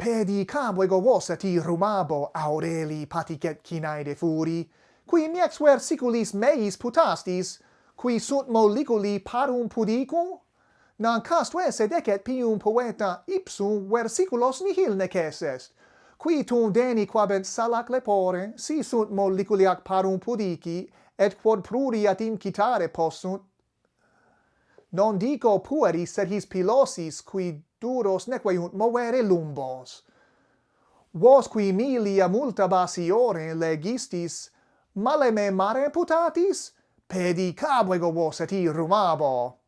pedi cabo ego vosati rumabo aureli paticet cinae furi, qui miexver siculis meis putastis, qui sunt moliculi parum pudicum? Nancastue sed decet pium poeta ipsum versiculos nihil neces est, qui tum deni quabent salac lepore, si sunt moliculiac parum pudici, et quod pruriat incitare possunt. Non dico pueri, sed his pilosis, qui duros neque iunt movere lumbos. Vos qui milia multa basiore legistis, maleme mare putatis, pedi cabuego vos et irumabo.